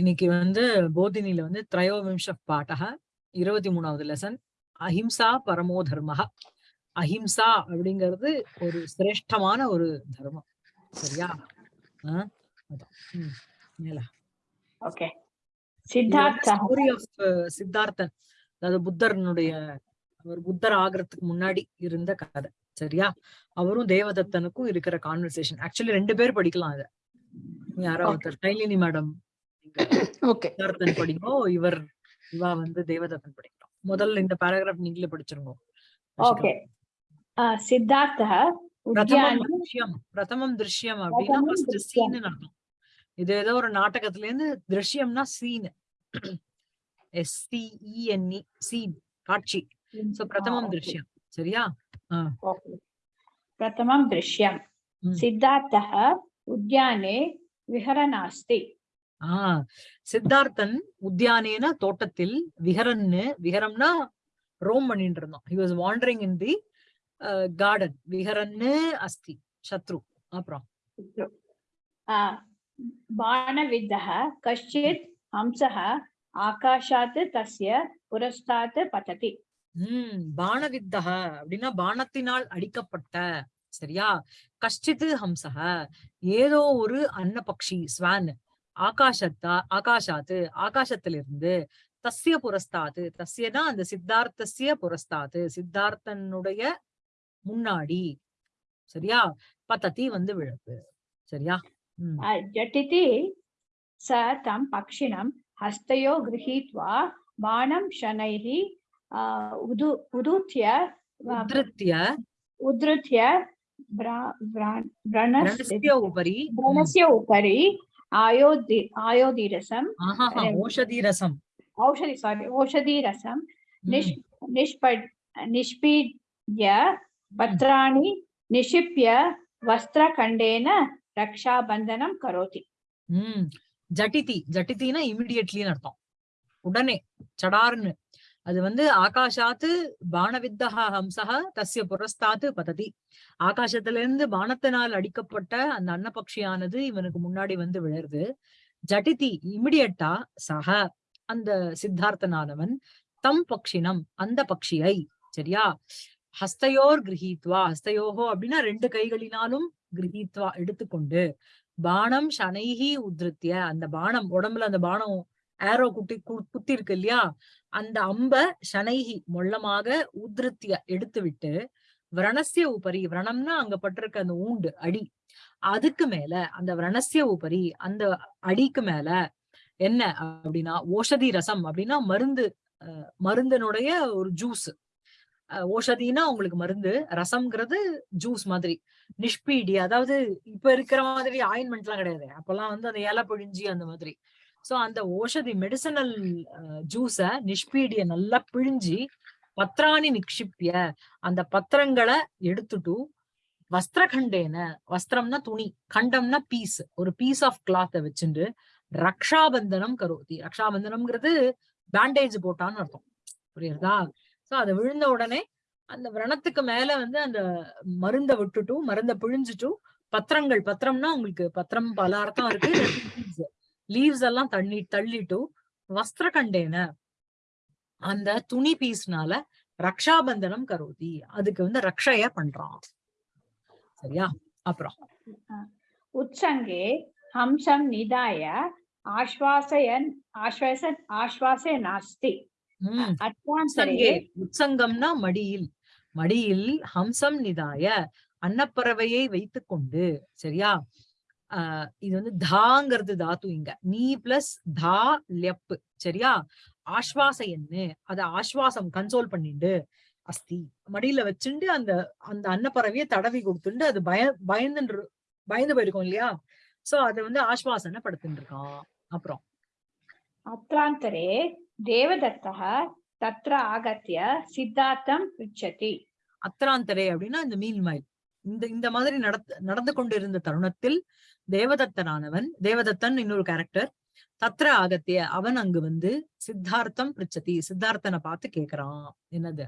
இன்னைக்கு வந்து போதினில வந்து திரயோவிம்ச பாட்டக இருபத்தி மூணாவது லெசன் அஹிம்சா பரமோ தர்மஹ. அஹிம்சா அப்படிங்கிறது ஒரு சிரேஷ்டமான ஒரு தர்மம். சரியா? சித்தார்த்தன் அதாவது புத்தர்னுடைய அவர் புத்தர் ஆகிறதுக்கு முன்னாடி இருந்த கதை. சரியா? அவரும் தேவதத்தனுக்கும் இருக்கிற கான்வர்சேஷன் ஆக்சுவலி ரெண்டு பேர் படிக்கலாம் இத. யாரோ Okay. ஒருத்தர். கைலினி மேடம் ஓகே சித்தார்த்தன் படிங்கோ இவர் இவா வந்து தேவதத்தன் படிக்கிறோம் முதல்ல இந்த பேராகிராஃப் நீங்களே படிச்சிருங்க ஓகே சித்தார்த்தः பிரதமம் உத்யானம் திருஷ்யம் பிரதமம் திருஷ்யம் அப்படின்னா பிரதமம் ஃபர்ஸ்ட் திருஷ்யம். சீன் அர்த்தம் இது ஏதோ ஒரு நாடகத்துல இருந்து திருஷ்யம்னா scene S C E N E scene காட்சி சோ பிரதமம் okay. திருஷ்யம் சரியா ओके प्रथमं दृश्यं ம். सिद्धार्थः उद्याने विहरनास्ति ஆஹ் சித்தார்த்தன் உத்தியானேன தோட்டத்தில் விஹரன்னு விஹரம்னா ரோம் பண்ணிட்டு இருந்தோம். He was wandering in the garden விஹரன்னு அஸ்தி சத்ரு அப்புறம். பானவித்தः கஷ்டித் ஹம்சः ஆகாஷாத் தஸ்ய புரஸ்தாத் பததி. உம் பானவித்தக அப்படின்னா பானத்தினால் அடிக்கப்பட்ட சரியா? கஷ்டித்து ஹம்சக ஏதோ ஒரு அன்னபக்ஷி ஸ்வான். ஆகாஷத்தா ஆகாஷாத்து ஆகாசத்திலிருந்து தஸ்ய புரஸ்தாது தஸ்யனா அந்த சித்தார்த்தசிய புரஸ்தாது சித்தார்த்தனுடைய முன்னாடி. சரியா? பத்தத்தி வந்து விழுது சரியா? ஜட்டிதி ச தம் பக்ஷிணம் ஹஸ்தையோ கிரகீத்வா பாணம் ஷனைஹி உது உதுத்திய உதிருத்திய உதிருத்திய பிரணஸ்ய உபரி. பிரணஸ்ய உபரி ஆயோதி ஆயோதி ரசம் ஓஷதி ரசம் ஓஷதி சாரி ஓஷதி ரசம் நிஷ் நிஷ்பட் நிஷ்பீட்ய பத்ராணி நிஷிப்ய வஸ்திர கண்டேன ரக்ஷா பந்தனம் கரோதி ஜட்டிதி. ஜட்டிதினா இமிடியட்லின்னு அர்த்தம். உடனே சடார்னு. அது வந்து ஆகாஷாத்து பானவித்தகா ஹம்சஹ தஸ்ய புரஸ்தாத்து பததி. ஆகாசத்துல இருந்து பானத்தினால் அடிக்கப்பட்ட அந்த அன்னபக்ஷியானது இவனுக்கு முன்னாடி வந்து விழருது ஜட்டிதி இமிடியட்டா சக அந்த சித்தார்த்தனானவன் தம் பக்ஷினம் அந்த பக்ஷியை. சரியா? ஹஸ்தையோர் கிரகித்வா. ஹஸ்தயோகோ அப்படின்னா ரெண்டு கைகளினாலும் கிரகித்வா எடுத்துக்கொண்டு. பானம் ஷனைகி உத்ருத்திய. அந்த பானம் உடம்புல அந்த பானம் ஏரோ குட்டி கு- குத்தி இருக்கு இல்லையா? அந்த அம்ப சனைகி மொள்ளமாக உத்ருத்திய எடுத்து விட்டு விரணசிய உபரி விரணம்னா அங்க பட்டிருக்க அந்த ஊண்டு அடி. அதுக்கு மேல அந்த விரணசிய உபரி அந்த அடிக்கு மேல என்ன அப்படின்னா ஓஷதி ரசம் அப்படின்னா மருந்து அஹ், மருந்தினுடைய ஒரு ஜூஸ் ஓஷதினா உங்களுக்கு மருந்து ரசம்ங்கிறது ஜூஸ் மாதிரி. நிஷ்பீடி அதாவது இப்ப இருக்கிற மாதிரி ஆயின்மெண்ட் எல்லாம் கிடையாது. அப்பெல்லாம் வந்து அந்த இலை பிழிஞ்சி அந்த மாதிரி. சோ அந்த ஓஷதி மெடிசனல் ஜூஸ நிஷ்பீடிய நல்லா பிழிஞ்சி பத்ராணி நிக்ஷிப்பிய அந்த பத்திரங்களை எடுத்துட்டு வஸ்திரகண்டேன வஸ்திரம்னா துணி கண்டம்னா பீஸ் ஒரு பீஸ் ஆஃப் கிளாத்த வச்சுட்டு ரக்ஷாபந்தனம் கரோதி. ரக்ஷாபந்தனம்ங்கிறது பேண்டேஜ் போட்டான்னு அர்த்தம். புரியுறதா? சோ அதை விழுந்த உடனே அந்த விரணத்துக்கு மேல வந்து அந்த மருந்தை விட்டுட்டு மருந்தை பிழிஞ்சிட்டும் பத்திரங்கள் பத்திரம்னா உங்களுக்கு பத்திரம் பல அர்த்தம் இருக்கு லீவ்ஸ் எல்லாம் தண்ணி தள்ளிட்டு வஸ்திர கண்டேன அந்த துணி பீஸ்னால ரக்ஷாபந்தனம் கருதி. அதுக்கு வந்து ரக்ஷைய பண்றான். சரியா? அப்புறம். உச்சங்கே ஹம்சம் நிதாய ஆஸ்வாசயன் ஆஸ்வாசன் ஆஸ்வாசே நாஸ்தி. உச்சங்கம்னா மடியில். மடியில் ஹம்சம் நிதாய அன்னப்பறவையை வைத்துக் கொண்டு சரியா? ஆஹ் இது வந்து தாங்கிறது தாத்து இங்க. நீ பிளஸ் தா லெப்பு சரியா? ஆஸ்வாச எண்ணு. அத ஆஸ்வாசம் கன்சோல் பண்ணிண்டு அஸ்தி. மடியில வச்சுண்டு அந்த அந்த அன்னப்பறவையை தடவி கொடுத்துண்டு அது பய பயந்துன்று பயந்து போயிருக்கோம் இல்லையா? சோ அதை வந்து ஆஸ்வாசனப்படுத்திட்டு இருக்கான் அப்புறம். அப்ராந்தரே தேவதத்தக தத்ர ஆகத்திய சித்தார்த்தம் உச்சதி. அத்திராந்தரே அப்படின்னா இந்த மீன் மயில் இந்த இந்த மாதிரி நடந்து கொண்டிருந்த தருணத்தில் தேவதத்தனானவன் தேவதத்தன் இன்னொரு கேரக்டர் தத்ர ஆகத்திய அவன் அங்கு வந்து சித்தார்த்தம் பிரிச்சதி சித்தார்த்தனை பார்த்து கேக்குறான். என்னது?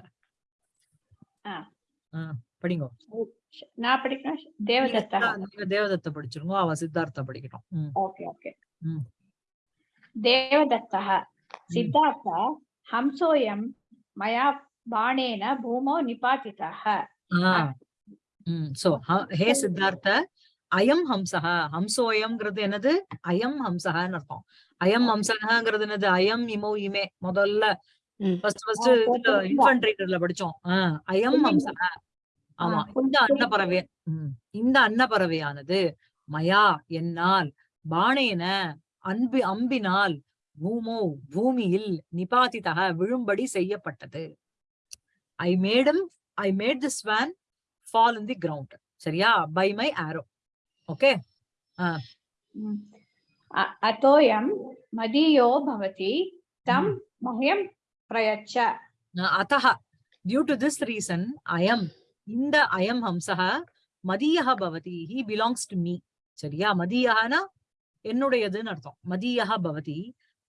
படிங்க. தேவதத்த படிச்சிருங்க அவ சித்தார்த்த படிக்கணும் ஓகே சித்தார்த்த ஹம்சோயம் மயா பாணேன பூமோ நிபாதிதः சோ ஹே சித்தார்த்த அயம் ஹம்சஹ. ஹம்சோயம்ங்கிறது என்னது? அயம் ஹம்சஹன்னு அர்த்தம். அயம் ஹம்சகங்கிறது என்னது? அயம் இமோ இமே. முதல்ல. First first. இன்ஃபன்ட்ரில படிச்சோம். அயம். ஹம்சஹ. ஆமா இந்த அன்னப்பறவை ம், இந்த அன்னப்பறவையானது மயா என்னால் பாணேன அன்பு அம்பினால் பூமோ பூமியில் நிபாதிதக விழும்படி செய்யப்பட்டது. I madam I made this one fall in the ground சரியா? By my arrow okay Mm. अ- अतोऽयं मदीयो भवति तं मह्यं प्रयच्छ அத்தः டியூ டு திஸ் ரீசன் அயம் இந்த அயம் ஹம்சः மதியः பவதி ஹி பிலாங்ஸ் டு மீ சரியா மதியஹனா என்னுடையதுன்னு அர்த்தம் மதியः பவதி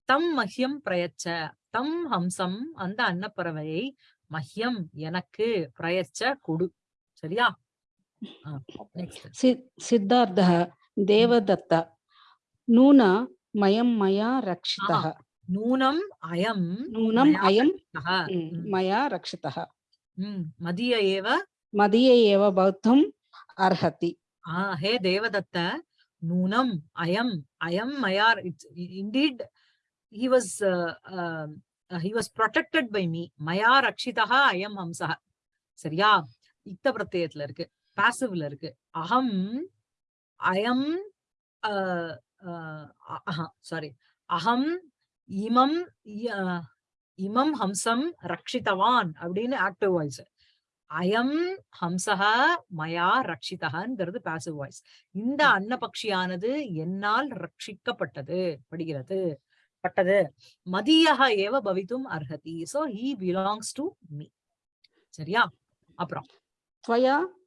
தம் மஹ்யம் பிரயச்ச தம் ஹம்சம் அந்த அன்னப்பறவையை மஹ்யம் எனக்கு பிரயச்ச கொடு சரியா நெக்ஸ்ட் सि- सिद्धार्थः देवदत्त नून मयं मया रक्षितः நூனம் அயம் नूनम् मया अयं रक्षितः। ம், ம், मया रक्षितः ம், மதிய ஏவ मदीये एव भवितुम् अर्हति Ah, hey Devadatta, Noonam, Ayam, Ayam Mayar. It's indeed he was uh, uh, uh, he was protected by me. Maya Rakshitaha Ayam Hamsaha. சரியா இக்த பிரத்யத்துல இருக்கு பாசிவ்ல இருக்கு. அகம் அயம் சாரி அகம் இமம் இமம் ஹம்சம் ரக்ஷிதவான் அப்படின்னு ஆக்டிவ் வாய்ஸ் அயம் ஹம்சஹ மயா ரக்ஷிதஹங்கிறது பாசிவ் வாய்ஸ் இந்த அன்னபக்ஷியானது என்னால் ரட்சிக்கப்பட்டது படுகிறது பட்டது. மதியக ஏவ பவித்தும் அர்ஹதி. So he belongs to me சரியா? அப்புறம்.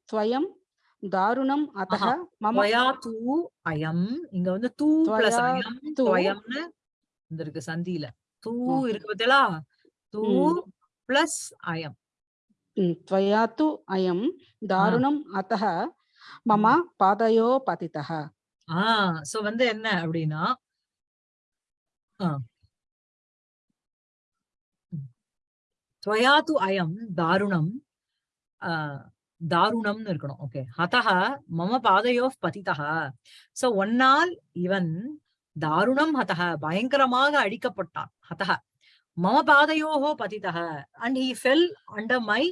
त्वया त्वयं दारुणम् अतः ஆஹா. मम துவயா தூ அயம் இங்க வந்து தூ பிளஸ் துவயா அயம் தூ. துவயம்னு இந்த இருக்கு சந்தியில தூ ம். இருக்கு பார்த்தீங்களா தூ ம். பிளஸ் அயம் ம், त्वया तु अयं दारुणम् अतः मम पादयो पतितः ஆஹ் சோ வந்து என்ன அப்படின்னா துவயா து அயம் தாருணம் ஆஹ் தாருணம்னு இருக்கணும். ஓகே ஹதஹ மம பாதையோ பதிதா சோ ஒன்னால் இவன் தாருணம் ஹதஹ பயங்கரமாக அழிக்கப்பட்டான். ஹதஹ. மம பாதையோஹோ பதிதக and he fell under my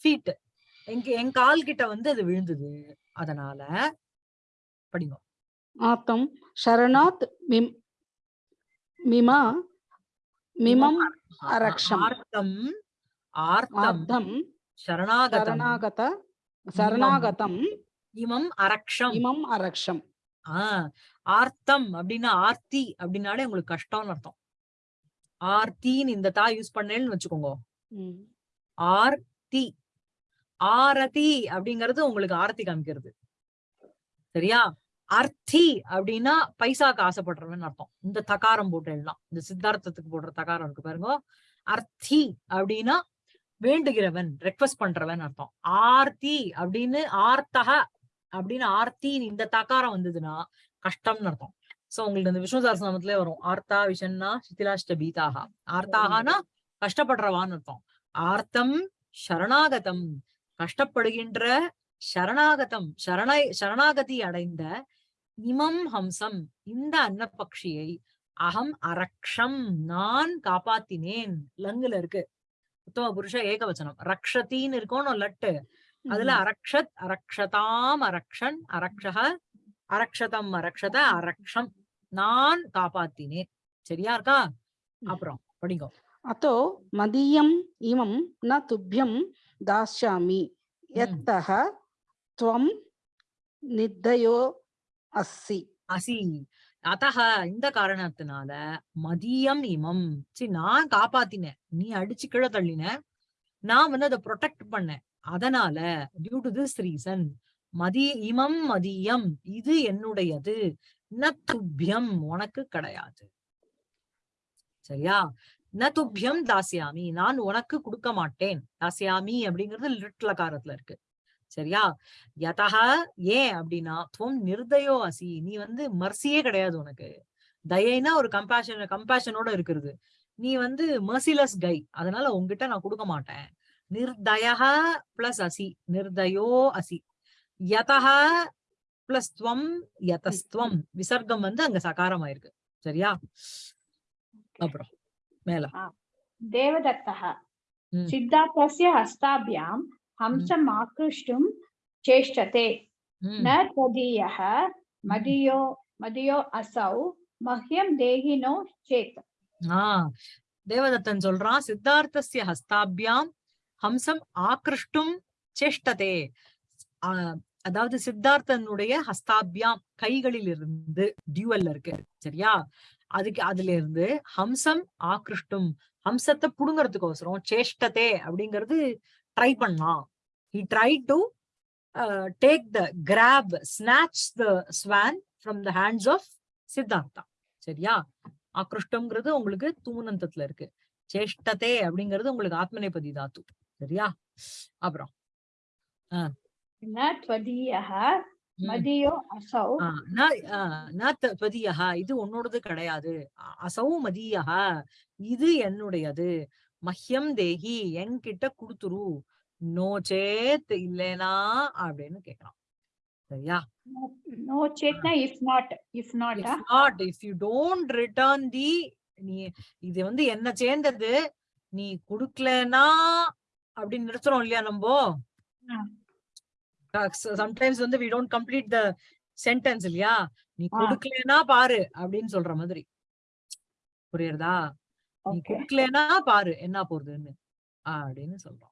feet எங்க என் கால் கிட்ட வந்து அது விழுந்தது. அதனால படிங்க. ஆத்தம் சரணாத் மிம் மிமா மிமம் அரக்ஷம் ஆர்த்தம் ஆர்த்தம் சரணாகத சரணாகதம். இமம். அரக்ஷம். இமம் அரக்ஷம். ஆஹ் ஆர்த்தம் அப்படின்னா ஆர்த்தி அப்படின்னாலே உங்களுக்கு கஷ்டம்னு அர்த்தம். ஆர்த்தின்னு இந்த தா யூஸ் பண்ணேன்னு வச்சுக்கோங்க. ஆர்த்தி. ஆரதி அப்படிங்கறது உங்களுக்கு ஆரத்தி காமிக்கிறது. சரியா? அர்த்தி அப்படின்னா பைசாக்கு ஆசைப்படுறவன் அர்த்தம். இந்த தகாரம் போட்டு எல்லாம். இந்த சித்தார்த்தத்துக்கு போடுற தகாரம் இருக்கு பாருங்க. அர்த்தி அப்படின்னா வேண்டுகிறவன் ரெக்வஸ்ட் பண்றவன் அர்த்தம். ஆர்த்தி அப்படின்னு ஆர்த்தக அப்படின்னு ஆர்த்தி இந்த தக்காரம் வந்ததுன்னா கஷ்டம்னு அர்த்தம். சோ உங்களுக்கு இந்த விஷ்ணு வரும். ஆர்த்தா விஷன்னா சித்திலாஷ்ட பீதாகா ஆர்த்தாகனா கஷ்டப்படுறவான்னு அர்த்தம். ஆர்த்தம் சரணாகதம். கஷ்டப்படுகின்ற சரணாகதம் சரணை சரணாகதி அடைந்த இமம் ஹம்சம். இந்த அன்னப்பக்ஷியை அகம் அரக்ஷம். நான் காப்பாத்தினேன். லங்குல இருக்கு. உத்தம புருஷ ஏகவச்சனம். ரக்ஷத்தின்னு இருக்கணும் லட்டு. அதுல அரக்ஷத் அரக்ஷதாம் அரக்ஷன் அரக்ஷக அரக்ஷதம் அரக்ஷத அரக்ஷம். நான் காப்பாத்தினேன். சரியா இருக்கா? அப்புறம் படிங்கோ. அதோ மதியம் இமம் ந துப்பியம் தாஸ்யாமி எத்தக துவம் நித்தயோ அசி அசி. அத்தக இந்த காரணத்தினால மதியம் இமம் சரி நான் காப்பாத்தினேன். நீ அடிச்சு கீழே தள்ளின. நான் வந்து அதை ப்ரொடெக்ட் பண்ணேன். அதனால டியூ டு திஸ் ரீசன் மதிய இமம் மதியம் இது என்னுடையது. ந துப்பியம் உனக்கு கிடையாது. சரியா? ந துப்பியம் தாசியாமி நான் உனக்கு கொடுக்க மாட்டேன். தாசியாமி அப்படிங்கிறது லிட்லகாரத்துல இருக்கு. சரியா? யதா ஏன் அப்படின்னா துவம் நிர்தயோ அசி. நீ வந்து மர்சியே கிடையாது உனக்கு. தயைனா ஒரு கம்பேஷன் கம்பேஷனோட இருக்கிறது. நீ வந்து மர்சிலஸ் கை அதனால உங்ககிட்ட நான் கொடுக்க மாட்டேன். நிர்தயா பிளஸ் அசி. நிர்தயோ அசி. யதா பிளஸ் துவம் யதஸ்துவம். விசர்க்கம் வந்து அங்க சகாரம் ஆயிருக்கு சரியா அப்புறம் மேல. தேவதத்தா சித்தார்த்தஸ்ய ஹஸ்தாபியாம். हस्ताभ्यां हंसम् आकृष्टुं चेष्टते ம், न त्वदीयः मदीयो मदीयो असौ मह्यं देहिनो चेत् ஆஹ் தேவதத்தன் சொல்றான் சித்தார்த்தஸ்ய ஹஸ்தாபியாம் ஹம்சம் ஆக்ருஷ்டும் சேஷ்டதே ஆஹ் அதாவது சித்தார்த்தனுடைய ஹஸ்தாபியாம் கைகளில் இருந்து டியூவல்ல இருக்கு சரியா அதுக்கு அதுல இருந்து ஹம்சம் ஆக்ருஷ்டும் ஹம்சத்தை புடுங்கறதுக்கோசரம் சேஷ்டதே அப்படிங்கிறது try He tried to uh, take the, grab, snatch the swan from the hands of Siddhartha. சரியா? ஆக்ருஷ்டம்ங்கிறது உங்களுக்கு தூமனந்தத்துல இருக்கு. சேஷ்டதே அப்படிங்கிறது உங்களுக்கு ஆத்மநேபதி தாத்து சரியா? அப்புறம் இது உன்னோடது கிடையாது. அசௌ மதியா இது என்னுடையது. மஹ்யம் தேகி என்கிட்ட குடுத்துரு. நோ சேத் இல்லனா அப்படின்னு கேக்குறான் சரியா? No Chetna if not if not if not if you don't return the நீ இது வந்து என்ன சேர்ந்தது? நீ குடுக்கலனா அப்படின்னு நிறுத்துறோம் இல்லையா நம்ம சம்டைம்ஸ் வந்து we don't complete the sentence இல்லையா? நீ கொடுக்கலனா பாரு அப்படின்னு சொல்ற மாதிரி. புரியுறதா? நீ கொடுக்கலனா பாரு என்ன போறதுன்னு? அப்படின்னு சொல்றோம்.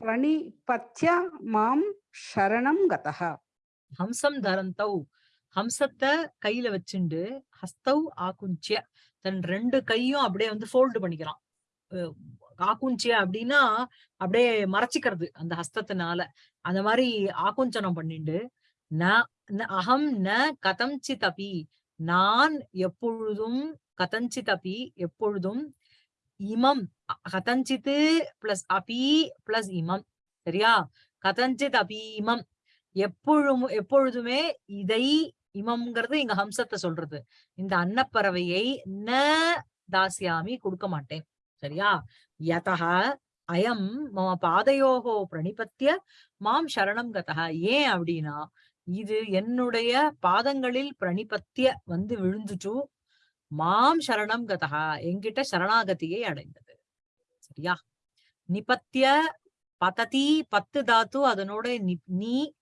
பிரணிபத்ய மாம் சரணம் கதா ஹம்சம் தரந்தௌ. ஹம்சத்தை கையில வச்சுண்டு ஹஸ்தௌ ஆகுஞ்சிய. தன் ரெண்டு கையும் அப்படியே வந்து ஃபோல்டு பண்ணிக்கிறான். ஆக்குஞ்சிய அப்படின்னா அப்படியே மறைச்சிக்கிறது அந்த ஹஸ்தத்தினால. அந்த மாதிரி ஆகுஞ்சனம் பண்ணிண்டு ந அகம் ந கதஞ்சி தபி நான் எப்பொழுதும் கதஞ்சி தபி எப்பொழுதும் இமம். கதஞ்சித் கதஞ்சித்து பிளஸ் அபி பிளஸ் இமம். சரியா? கதஞ்சித் அபி இமம். எப்பொழுதும் எப்பொழுதுமே இதை இமம்ங்கிறது இங்க ஹம்சத்தை சொல்றது. இந்த அன்னப்பறவையை ந தாசியாமி கொடுக்க மாட்டேன். சரியா? யதா அயம் மம பாதையோகோ பிரணிபத்திய மாம் சரணம் கதா ஏன் அப்படின்னா இது என்னுடைய பாதங்களில் பிரணிபத்திய வந்து விழுந்துட்டு மாம் சரணம் கதா எங்கிட்ட சரணாகதியை அடைந்தது. சரியா? நிபத்திய பததி பத்து தாத்து அதனோட நீ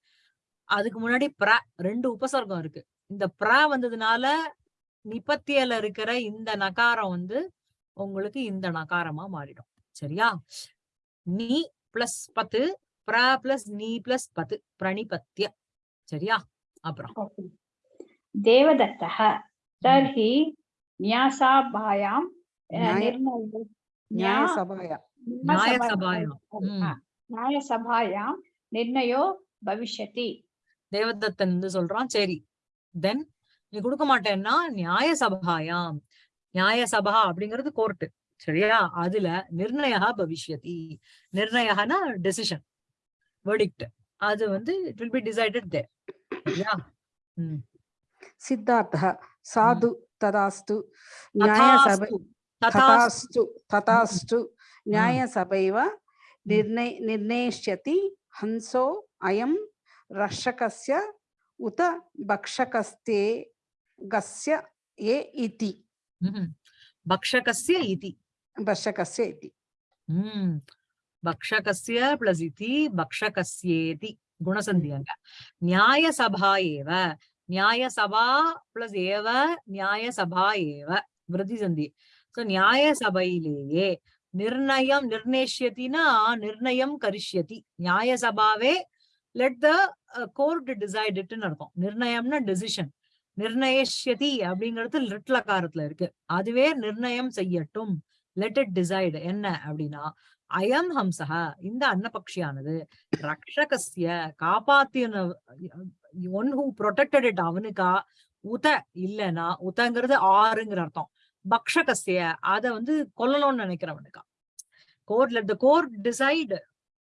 அதுக்கு முன்னாடி பிர ரெண்டு உபசர்க்கம் இருக்கு. இந்த பிர வந்ததுனால நிபத்தியல இருக்கிற இந்த நகாரம் வந்து உங்களுக்கு இந்த நகாரமா மாறிடும். சரியா? நீ பிளஸ் பத்து பிர பிளஸ் நீ பிளஸ் பத்து பிரணிபத்திய. சரியா? அப்புறம். தேவதத்தக न्यासाभायां अ, न्याय- निर्णय न्यायसभाया न्यायसभायां, ம். न्यायसभा- न्यायसभायां निर्णयो भविष्यति தேவதத்தன் வந்து சொல்றான் சரி தென் நீ கொடுக்க மாட்டேன்னா நியாய சபாயாம் நியாய சபா அப்படிங்கிறது கோர்ட்டு சரியா அதுல நிர்ணயா பவிஷ்யதி நிர்ணயனா டெசிஷன் வெர்டிக்ட் அது வந்து it will be decided there சரியா ம். सिद्धार्थः साधु हम्म। तदास्तु न्यायसभा तथास्तु तथास्तु। हम्म। न्यायसभैव हम्म। निर्णय निर्णयिष्यति हंसो अयं रक्षकस्य उत भक्षकस्ते गस्य ये इति। भक्षकस्य इति। भक्षकस्य इति। भक्षकस्य प्लस् इति भक्षकस्येति गुणसन्धिः न्यायसभा एव। நியாய சபா பிளஸ் ஏவ நியாய சபா ஏவ விருதி சந்தி சோ நியாய சபையிலேயே நிர்ணயம் நிர்ணயிஷ்யத்தினா நிர்ணயம் கரிஷ்யதி. நியாய சபாவே let uh, the court decide இட்னு அர்த்தம். நிர்ணயம்னா டெசிஷன் நிர்ணயிஷ்யதி அப்படிங்கிறது லிட்லகாரத்துல இருக்கு. அதுவே நிர்ணயம் செய்யட்டும். லெட் இட் டிசைடு என்ன அப்படின்னா அயம் ஹம்சக இந்த அன்னபக்ஷியானது. ரக்ஷகசிய காப்பாத்தின ஒன் ஹூ ப்ரொடெக்டட் இட் அவனுக்கா? உத இல்லனா உதங்கிறது ஆறுங்கிற அர்த்தம். பக்ஷகசிய அத வந்து கொல்லணும்னு நினைக்கிறவனுக்கா? Court let the court decide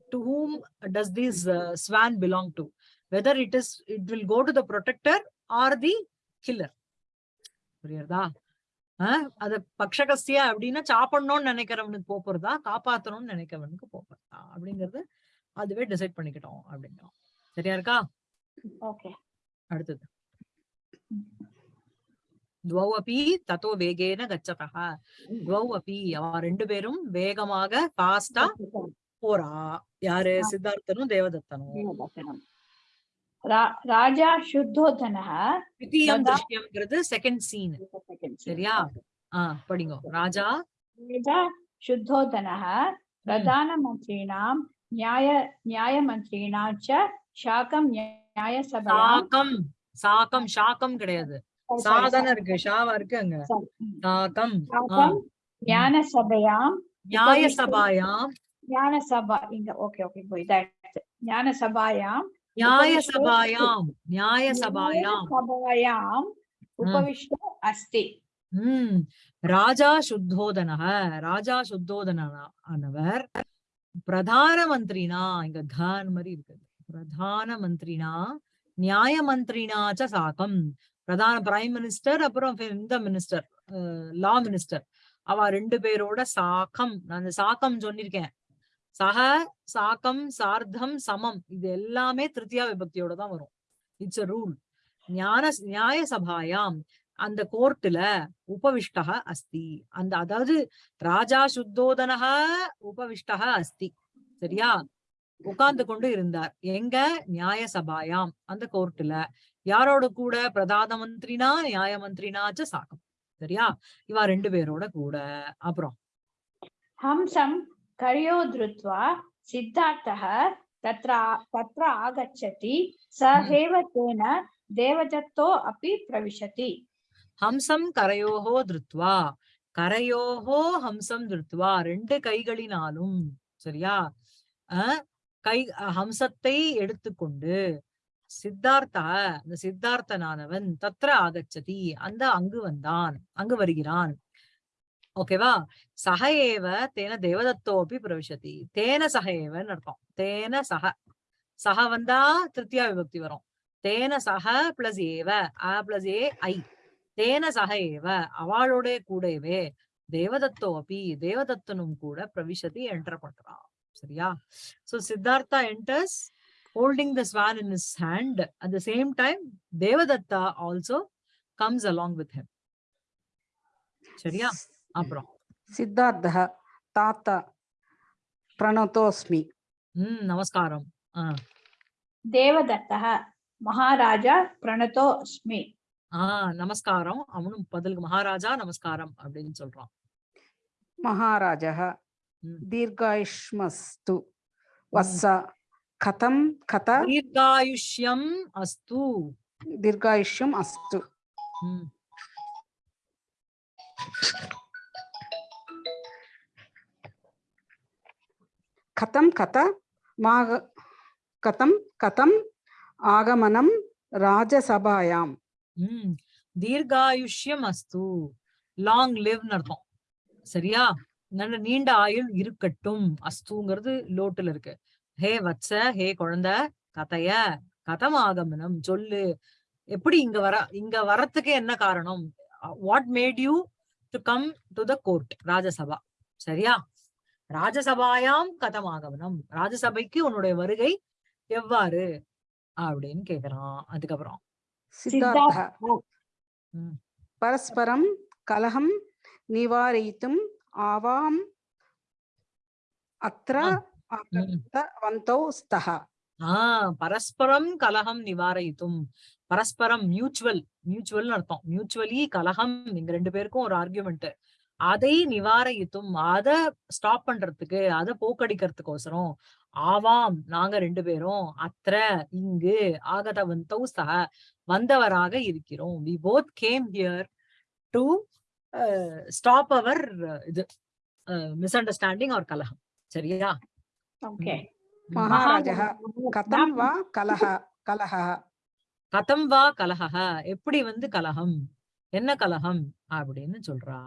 to whom does this swan belong to whether it is it will go to the protector or the killer புரியுறதா? அத பக்ஷகஸ்ய அப்படின்னா சாப்பிடணும்னு நினைக்கிறவனுக்கு போறதா காப்பாத்தணும்னு நினைக்கிறவனுக்கு போறதா அப்படிங்கறது அதுவே டிசைட் பண்ணிக்கிட்டோம் அப்படிங்கிறோம். சரியா இருக்கா? ஓகே. அடுத்தது. துவௌ அப்பி தத்தோ வேகேன கச்சதः துவௌ அப்பி அவ ரெண்டு பேரும் வேகமாக ஃபாஸ்டா போறா. யாரு? சித்தார்த்தனும் தேவதத்தனும். ராஜா சுத்தோதனக திவிதீயம் செகண்ட் சீன் சரியா? ஆஹ் படிங்க. ராஜா ராஜா சுத்தோதனக பிரதான மந்திரிணாம் நியாய நியாய மந்திரிணாம் சாக்கம் நியாய சபா சாக்கம். சாக்கம் கிடையாது. சாதனம் இருக்கு ஷாவா இருக்கு அங்க. சாக்கம். ஞான சபையாம் நியாய சபாயாம் ஞான சபா இங்க ஓகே ஓகே போய் ஞான சபாயாம் சபாயாம் சபாயாம் உபவிஷ்ட அஸ்தி உம் ராஜா சுத்தோதனக ராஜா சுத்தோதனவர் பிரதான மந்திரினா இங்க கான் மாதிரி இருக்குது பிரதான மந்திரினா நியாய மந்திரினா ச சாக்கம் பிரதான பிரைம் மினிஸ்டர் அப்புறம் இந்த மினிஸ்டர் லா மினிஸ்டர் அவ ரெண்டு பேரோட சாக்கம் நான் அந்த சாக்கம் சொல்லிருக்கேன் சக சாக்கம் சார்த்தம் சமம். இது எல்லாமே திருத்தியா விபக்தியோட தான் வரும். இட்ஸ் அ ரூல் ஞான நியாய சபாயாம். அந்த கோர்ட்டுல உபவிஷ்டக அஸ்தி. அந்த அதாவது ராஜா சுத்தோதனக உபவிஷ்டக அஸ்தி. சரியா? உட்கார்ந்து கொண்டு இருந்தார். எங்க? நியாய சபாயாம். அந்த கோர்ட்டுல. யாரோட கூட? பிரதான மந்திரினா நியாய மந்திரினாச்ச சாக்கம். சரியா? இவா ரெண்டு பேரோட கூட. அப்புறம்? ஹம்சம். करयो धृत्वा सिद्धार्थः तत्र तत्र आगच्छति सः एव तेन देवदत्तो अपि प्रविशति ஹம்சம் கரையோஹோ திருத்வா கரையோஹோ ஹம்சம் திருத்வா ரெண்டு கைகளினாலும் சரியா அஹ் கை அஹ் ஹம்சத்தை எடுத்துக்கொண்டு சித்தார்த்தா அந்த சித்தார்த்தனானவன் தத்ர ஆகச்சதி அந்த அங்கு வந்தான் அங்கு வருகிறான் ஓகேவா? சக ஏவ தேன தேவதத்தோப்பி பிரவிசதி தேன சக ஏவன்னு அர்த்தம். தேன சக சக வந்தா திருத்தியா விபக்தி வரும். தேன சக பிளஸ் ஏவ. அ பிளஸ் ஏ ஐ. தேன சக ஏவ அவளோட கூடவே தேவதத்தோ அப்பி தேவதத்தனும் கூட பிரவிசதி என்டர் பண்றான் சரியா? So Siddhartha enters holding the swan in his hand. At the same time devadatta also comes along with him. சரியா? அப்புறம் சித்தார்த்தः தாத்தா பிரணதோஸ்மி உம் நமஸ்காரம் ஆஹ் देवदत्तः महाराजा प्रणतो अस्मि ஆஹ் நமஸ்காரம் அவனும் பதிலுக்கு மகாராஜா நமஸ்காரம் அப்படின்னு சொல்றான் महाराजः ம். दीर्घायुष्मस्तु वत्स कथं कथ தீர்காயுஷ்யம் அஸ்து दीर्घायुष्यम् अस्तु உம் கதம் கத மாக கதம் கதம் ஆகமனம் ராஜசபாயாம். தீர்காயுஷ்யம் அஸ்து. லாங் லிவ்னு அர்த்தம். சரியா? நல்ல நீண்ட ஆயுள் இருக்கட்டும். அஸ்துங்கிறது லோட்டில் இருக்கு. ஹே வச்ச ஹே குழந்த கதைய கதம் ஆகமனம் சொல்லு. எப்படி இங்க வர இங்க வரத்துக்கு என்ன காரணம்? What made you to come to the court Rajya Sabha? சரியா? ராஜசபாயாம் கதமாகவனம். ராஜசபைக்கு உன்னுடைய வருகை எவ்வாறு? அப்படின்னு கேக்குறான். அதுக்கப்புறம் பரஸ்பரம் கலகம் நிவாரயித்தும் ஆவாம் அத்ர வந்தோ ஆஹ் பரஸ்பரம் கலகம் நிவாரயித்தும் பரஸ்பரம் மியூச்சுவல் மியூச்சுவல் அர்த்தம். மியூச்சுவலி கலகம் நீங்க ரெண்டு பேருக்கும் ஒரு ஆர்கியூமெண்ட் அதை நிவாரயித்தும் அத ஸ்டாப் பண்றதுக்கு அத போக்கடிக்கிறதுக்கோசரம் ஆவாம் நாங்க ரெண்டு பேரும் அத்திர இங்கு ஆகதவந்தௌ சக வந்தவராக இருக்கிறோம். We both came here to stop our இது மிஸ் அண்டர்ஸ்டாண்டிங் அவர் கலகம். சரியா? ஓகே. மகாராஜः கதம் வா கலஹ கலஹ கதம் வா கலஹ எப்படி வந்து கலகம்? என்ன கலகம்? அப்படின்னு சொல்றா.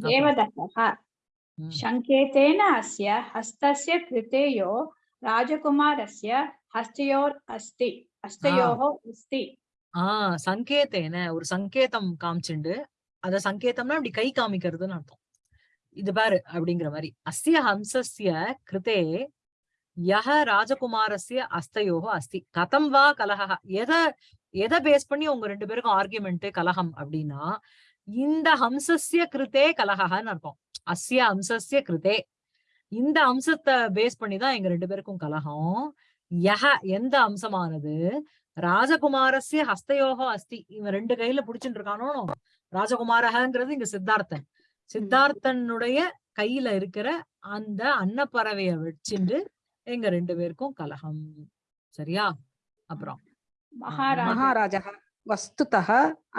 தேவதத்தக சங்கேதேன அஸ்ய ராஜகுமாரஸ்ய ஹஸ்தயோர் அஸ்தி ஹஸ்தயோகோ அஸ்தி. ஆஹ் சங்கேதேன ஒரு சங்கேதம் காமிச்சுண்டு. அத சங்கேதம்னா அப்படி கை காமிக்கிறதுன்னு அர்த்தம். இது பாரு அப்படிங்கிற மாதிரி. அஸ்ய ஹம்சஸ்ய கிருதே யஹ ராஜகுமாரஸ்ய அஸ்தயோகோ அஸ்தி. கதம் வா கலகா எத எதை பேஸ் பண்ணி உங்க ரெண்டு பேருக்கும் ஆர்கியூமெண்ட் கலகம் அப்படின்னா இந்த ஹம்சஸ்ய கிருத்தே கலகன்னு அர்த்தம். அஸ்ய ஹம்சஸ்ய கிருத்தே. இந்த அம்சத்தை பேஸ் பண்ணி தான் எங்க ரெண்டு பேருக்கும் கலகம். யஹ எந்த அம்சமானது ராஜகுமாரஸ்ய ஹஸ்தயோகம் அஸ்தி. இவன் ரெண்டு கையில புடிச்சுட்டு இருக்கானோ ராஜகுமாரகங்கிறது இங்க சித்தார்த்தன். சித்தார்த்தனுடைய கையில இருக்கிற அந்த அன்னப்பறவைய வச்சுண்டு எங்க ரெண்டு பேருக்கும் கலகம். சரியா? அப்புறம். மகாராஜः வஸ்துதः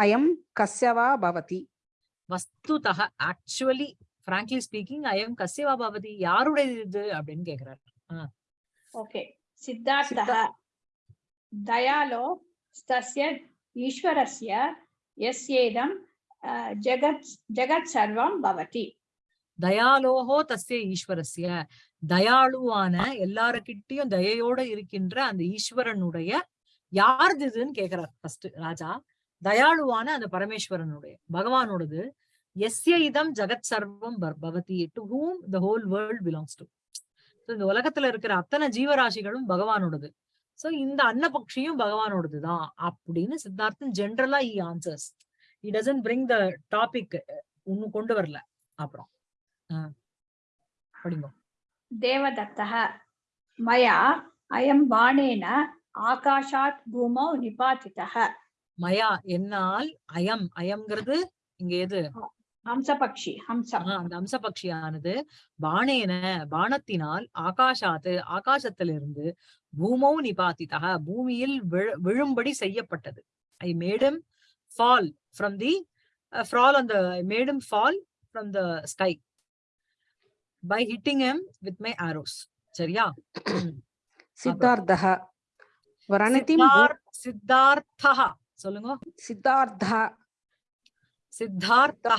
அயம் கஸ்ய வா பவதி வஸ்துதக ஆக்சுவலி frankly ஸ்பீக்கிங் ஐயம் கசியவா பவதி யாருடைய இது அப்படின்னு கேக்குறாரு ओके सिद्धार्थः दयालो तस्य ईश्वरस्य यस्येदं अ, जगत् जगत् सर्वं भवति தயாலோகோ தஸ்ய ஈஸ்வரஸ்ய தயாளுவான எல்லாருக்கிட்டையும் தயையோட இருக்கின்ற அந்த ஈஸ்வரனுடைய யாருது இதுன்னு கேக்குறார் ஃபர்ஸ்ட் ராஜா. தயாளுவான அந்த பரமேஸ்வரனுடைய பகவானோடது. எஸ்ய இதம் ஜெகத் சர்வம் Bhagavathi to whom the whole world belongs to இந்த உலகத்துல இருக்கிற அத்தனை ஜீவராசிகளும் பகவானோடது. சோ இந்த அன்னபக்ஷியும் பகவானோடதுதான் அப்படின்னு சித்தார்த்தன் ஜென்ரலா he answers he doesn't bring the topic இன்னும் கொண்டு வரல. அப்புறம் படிங்க. தேவதத்தக மயா அயம் வாணேன ஆகாஷாத் பூமௌ நிபாதிதக மயா என்னால் அயம் அயம்ங்கிறது இங்க எது? ஹம்சபக்ஷி ஹம்சம். அந்த ஹம்சபக்ஷியானது. பானேன பானத்தினால் ஆகாஷாத்து ஆகாசத்திலிருந்து பூமௌ நிபாதிதக பூமியில் விழும்படி செய்யப்பட்டது. I made him fall from the ஃப்ரால் அந்த made him fall from the sky by hitting him with my arrows சரியா? சித்தார்த்தக சித்தார்த்தா சொல்லுங்க. சித்தார்த்தா சித்தார்த்தா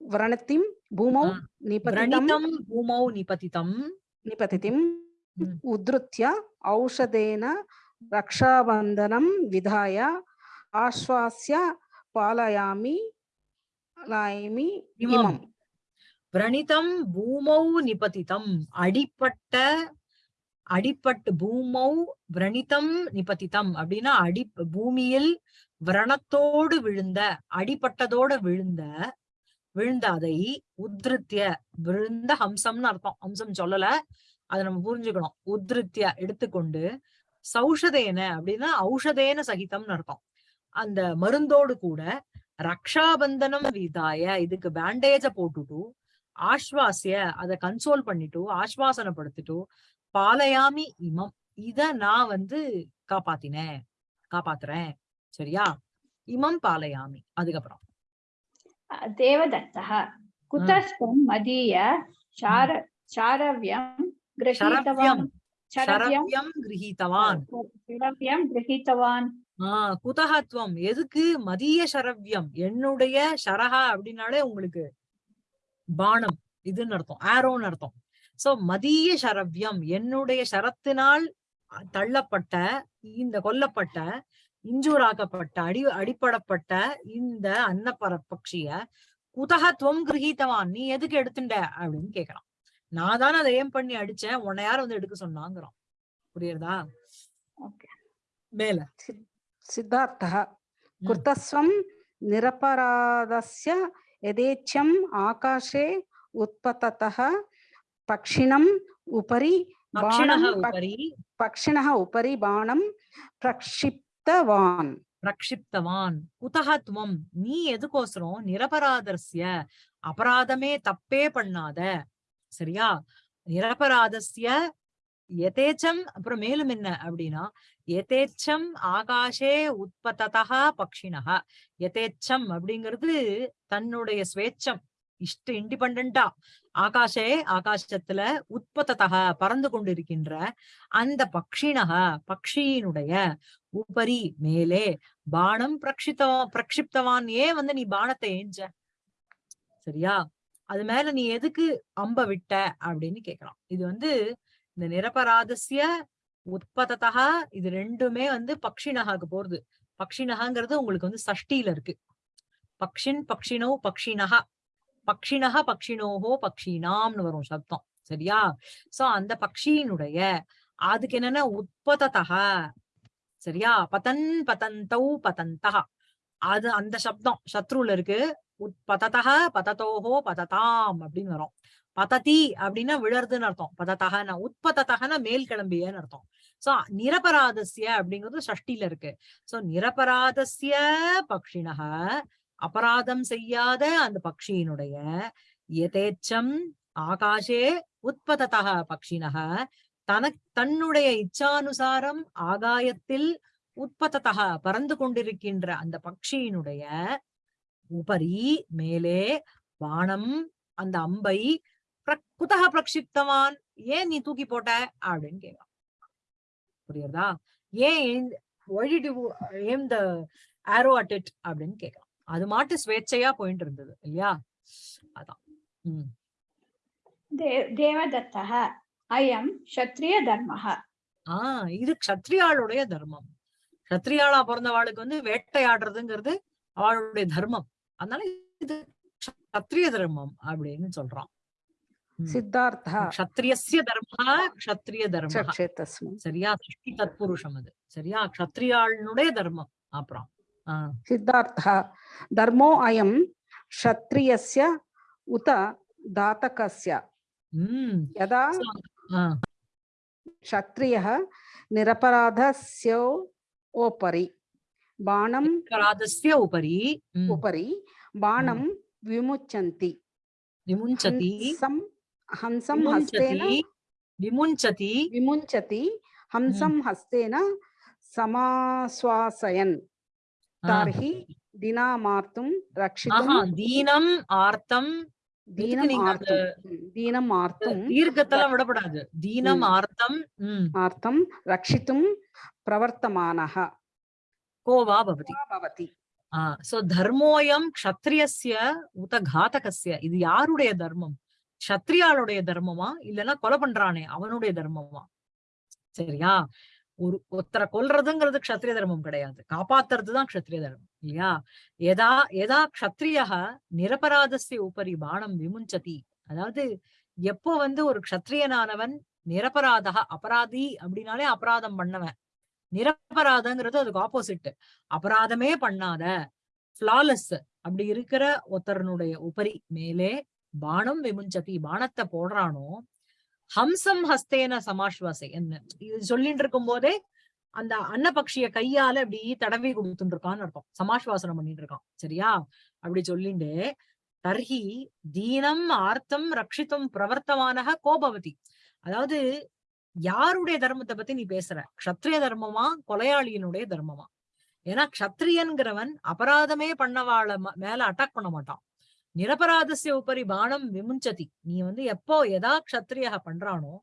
வரணத்திம் பூமௌ நிபதிதம் பூமௌ நிபதிதம். நிபதிதம் உத்ருத்ய ஔஷதேன ரக்ஷாபந்தனம் விதாய ஆஸ்வாஸ்ய பாலயாமி லாயமி இமம். விரணிதம் பூமௌ நிபதிதம். அடிப்பட்ட அடிப்பட்டு பூமௌ விரணிதம் நிபதிதம் அப்படின்னா அடி பூமியில் விரணத்தோடு விழுந்த அடிப்பட்டதோட விழுந்த விழுந்த அதை உத்ருத்திய விழுந்த ஹம்சம்னு அர்த்தம். ஹம்சம் சொல்லல. அதை நம்ம புரிஞ்சுக்கணும். உத்ருத்திய எடுத்துக்கொண்டு சௌஷதேன அப்படின்னா ஔஷதேன சகிதம்னு அர்த்தம். அந்த மருந்தோடு கூட ரக்ஷாபந்தனம் விதாய இதுக்கு பேண்டேஜ போட்டுட்டு ஆஸ்வாசிய அத கன்சோல் பண்ணிட்டு ஆஸ்வாசனப்படுத்திட்டு பாலயாமி இமம். இத நான் வந்து காப்பாத்தினேன். காப்பாத்துறேன். சரியா? இமம் பாலயாமி. அதுக்கப்புறம். தேவதத்தா குதஸ்வம் மதிய சார சாரவ்யம் கிரகிதவான் சரவ்யம். கிரகித்தவான். சரவ்யம் கிரகித்தவான். ஆஹ் குதகத்வம் எதுக்கு? மதிய சரவ்யம். என்னுடைய சரஹா அப்படின்னாலே உங்களுக்கு பானம். இதுன்னு அர்த்தம். ஆரோன்னு அர்த்தம். சோ மதிய சரவ்யம் என்னுடைய சரத்தினால் தள்ளப்பட்ட இந்த கொல்லப்பட்ட இஞ்சூராக்கப்பட்ட அடி அடிப்படப்பட்ட இந்த அன்னப்பர பட்சிய குதக துவம் கிரகித்தவான் நீ எதுக்கு எடுத்துட்ட அப்படின்னு கேக்குறான். நான் தானே அதை ஏம் பண்ணி அடிச்சேன் உன்னை யாரும் வந்து எடுக்க சொன்னாங்கிறான். புரியுறதா? மேல. சித்தார்த்தா குர்தஸ்வம் நிரபராதஸ்ய எதேச்சம் ஆகாஷே உற்பத்ததா पक्षिणम् उपरि பக்ஷிணः बाणं पक्- உபரி पक्षिणः उपरि बाणं प्रक्षिप्तवान् பிரக்ஷிப்தவான் குதஹ துவம் நீ எதுக்கோசரம் நிரபராதர்ஸ்ய அபராதமே தப்பே பண்ணாத சரியா நிரபராதஸ்ய எதேச்சம் அப்புறம் மேலும் என்ன அப்படின்னா எதேச்சம் ஆகாஷே உற்பத்ததா பக்ஷிணக எதேச்சம் அப்படிங்கிறது தன்னுடைய ஸ்வேச்சம் இஷ்ட இண்டிபெண்டா ஆகாஷே ஆகாசத்துல உற்பத்ததக பறந்து கொண்டிருக்கின்ற அந்த பக்ஷினக பக்ஷியினுடைய உபரி மேலே பானம் பிரக்ஷித்த பிரக்ஷிப்தவான் ஏன் வந்து நீ பானத்தை ஏஞ்ச? சரியா? அது மேல நீ எதுக்கு அம்ப விட்ட? அப்படின்னு கேக்குறான் இது வந்து இந்த நிரபராதசிய உற்பத்ததா இது ரெண்டுமே வந்து பக்ஷினகாக்கு போறது. பக்ஷினகாங்கிறது உங்களுக்கு வந்து சஷ்டியில இருக்கு. பக்ஷின் பக்ஷினோ பக்ஷினகா. பக்ஷினக பக்ஷினோஹோ பக்ஷினாம்னு வரும் சப்தம். சரியா? சோ அந்த பக்ஷியினுடைய அதுக்கு என்னன்னா? உற்பத்ததா சரியா? பதன் பதந்தௌ பதந்தா அது அந்த சப்தம். சத்ருல இருக்கு. உற்பததா பதத்தோஹோ பததாம் அப்படின்னு வரும். பததி அப்படின்னா விழறதுன்னு அர்த்தம். பதத்தகன உற்பத்தகன மேல் கிளம்பியன்னு அர்த்தம். சோ நிரபராதசிய அப்படிங்கிறது சஷ்டில இருக்கு. சோ நிரபராதசிய பக்ஷினக அபராதம் செய்யாத அந்த பக்ஷியினுடைய எதேச்சம் ஆகாஷே உற்பத்ததக பக்ஷினக தனக் தன்னுடைய இச்சானுசாரம் ஆகாயத்தில் உற்பத்ததக பறந்து கொண்டிருக்கின்ற அந்த பக்ஷியினுடைய உபரி மேலே வானம் அந்த அம்பை குதக பிரக்ஷிப்தவான் ஏன் நீ தூக்கி போட்ட? அப்படின்னு கேட்கான் புரியுறதா? ஏன் ஏம் த ஆரோ அட் இட் அப்படின்னு கேட்க அது மாட்டு ஸ்வேச்சையா போயிட்டு இருந்தது இல்லையா? அதான். உம் தேவதத்தக அயம் சத்ரிய தர்மக ஆஹ் இது கத்திரியாளுடைய தர்மம். கத்திரியாளா பிறந்தவாளுக்கு வந்து வேட்டையாடுறதுங்கிறது அவளுடைய தர்மம். அதனால இது கத்திரிய தர்மம் அப்படின்னு சொல்றான். சித்தார்த்தா கத்திரியசிய தர்ம கத்திரிய தர்மம் சரியா? சிருஷ்டி தத்புருஷம் அது. சரியா? கத்திரியாளனுடைய தர்மம் அப்புறம். ஆஹ் सिद्धार्थः धर्मो अयं क्षत्रियस्य उत दातकस्य உம் यदा ஆஹ் क्षत्रियः निरपराधस्य उपरि बाणं अपराधस्य उपरि उम्, उपरि बाणं विमुच्यन्ति विमुञ्चति हंसं हंसं हस्तेन विमुञ्चति विमुञ्चति विमुञ्चति हंसं हस्तेन समाश्वासयन् தார்ஹி தினாமார்த்தும் ரக்ஷிதம் தீனம் ஆர்த்தம் தீனம் ஆர்த்தம். தீர்க்கத்தெல்லாம் விடப்படாது. தீனம் ஆர்த்தம் ஆர்த்தம் ரக்ஷித்தும் பிரவர்த்தமானஹ. கோ வா பவதி. பவதி சோ தர்மோயம் க்ஷத்ரியஸ்ய உத காதகஸ்ய இது யாருடைய தர்மம்? க்ஷத்ரியாளுடைய தர்மமா? இல்லைன்னா கொலை பண்றானே அவனுடைய தர்மமா? சரியா? ஒரு ஒருத்தரை கொல்றதுங்கிறது க்ஷத்ரிய தர்மம் கிடையாது. காப்பாத்துறதுதான் க்ஷத்ரிய தர்மம் இல்லையா? எதா எதா க்ஷத்ரிய நிரபராதஸ்ய உபரி பானம் விமுஞ்சதி. அதாவது எப்போ வந்து ஒரு க்ஷத்ரியனானவன் நிரபராதக அபராதி அப்படின்னாலே அபராதம் பண்ணவன். நிரபராதங்கிறது அதுக்கு ஆப்போசிட் அபராதமே பண்ணாத ஃபிளாலஸ் அப்படி இருக்கிற ஒருத்தரனுடைய உபரி மேலே பானம் விமுஞ்சதி பானத்தை போடுறானோ ஹம்சம் ஹஸ்தேன சமாஸ்வாசை என்ன? இது சொல்லிட்டு இருக்கும் போதே அந்த அன்னபக்ஷிய கையால அப்படி தடவி கொடுத்துட்டு இருக்கான்னு அர்த்தம். சமாஸ்வாசனம் பண்ணிட்டு இருக்கான் சரியா? அப்படி சொல்லிண்டு தர்ஹி தீனம் ஆர்த்தம் ரக்ஷித்தும் பிரவர்த்தமானக கோபவதி. அதாவது யாருடைய தர்மத்தை பத்தி நீ பேசுற? கஷத்ரிய தர்மமா கொலையாளியினுடைய தர்மமா? ஏன்னா கஷத்ரியன்கிறவன் அபராதமே பண்ணவாள மேல அட்டாக் பண்ண மாட்டான். நிரபராதசிய உபரி பானம் விமுஞ்சதி. நீ வந்து எப்போ எதா க்ஷத்ரிய பண்றானோ